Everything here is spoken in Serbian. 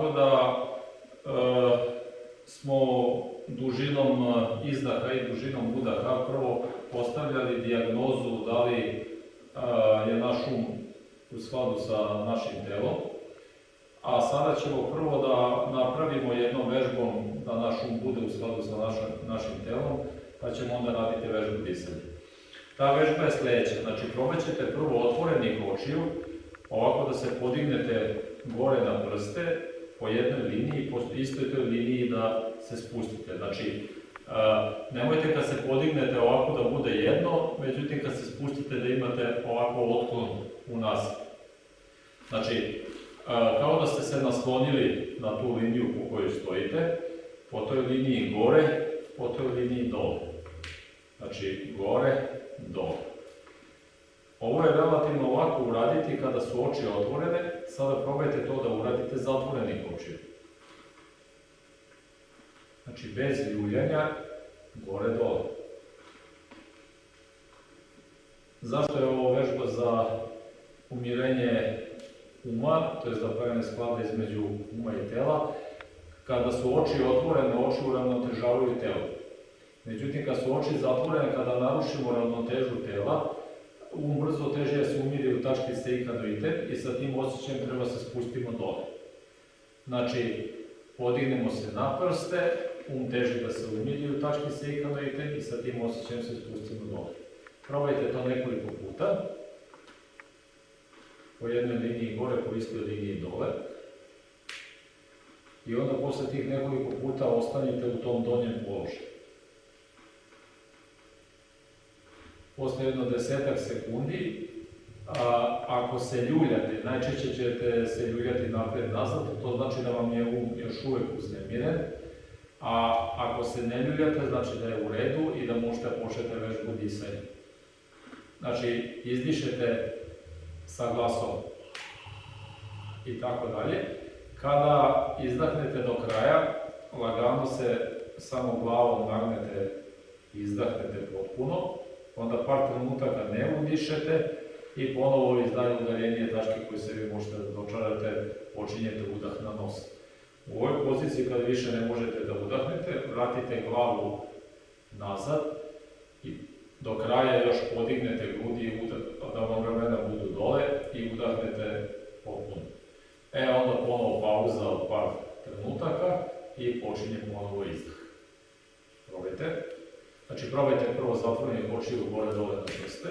tako da e, smo dužinom e, izdaha i dužinom udaha prvo postavljali dijagnozu da li e, je naš um u skladu sa našim telom, a sada ćemo prvo da napravimo jednom vežbom da naš um bude u skladu sa naša, našim telom, pa ćemo onda raditi vežbu disanja. Ta vežba je sledeća, znači probat ćete prvo otvorenih očiju, ovako da se podignete gore na prste, po jednoj liniji, po istoj toj liniji da se spustite. Znači, nemojte kad se podignete ovako da bude jedno, međutim kad se spustite da imate ovako otklon u nas. Znači, kao da ste se naslonili na tu liniju po kojoj stojite, po toj liniji gore, po toj liniji dole. Znači, gore, dole. Ovo je relativno lako uraditi kada su oči otvorene, sada probajte to da uradite zatvorenih očiju. Znači, bez ljuljanja, gore-dole. Zašto je ovo vežba za umirenje uma, to je za pravene sklade između uma i tela? Kada su oči otvorene, oči uravnotežavaju telo. Međutim, kad su oči zatvorene, kada narušimo ravnotežu tela, um brzo teže se umiri u tački seikanoitet i sa tim osjećajem treba se spustimo dole. Znači, podignemo se na prste, um teži da se umiri u tački seikanoitet i sa tim osjećajem se spustimo dole. Probajte to nekoliko puta. Po jednoj liniji gore, po istoj liniji dole. I onda posle tih nekoliko puta ostanite u tom donjem položaju. Posle jedno desetak sekundi, a, ako se ljuljate, najčešće ćete se ljuljati napred-nazad, to znači da vam je um još uvek uznemiren, a ako se ne ljuljate, znači da je u redu i da možete početi vežbu disanja. Znači, izdišete sa glasom i tako dalje. Kada izdahnete do kraja, lagano se samo glavom nagnete izdahnete potpuno, onda par trenutaka ne udišete i ponovo iz dalje udarenje tačke koje se vi možete da dočarate, počinjete udah na nos. U ovoj poziciji kada više ne možete da udahnete, vratite glavu nazad i do kraja još podignete grudi i udah, da vam ramena budu dole i udahnete potpuno. E, onda ponovo pauza od par trenutaka i počinje ponovo izdah. Probajte. Znači, probajte prvo zatvorenje očiju gore dole na prste.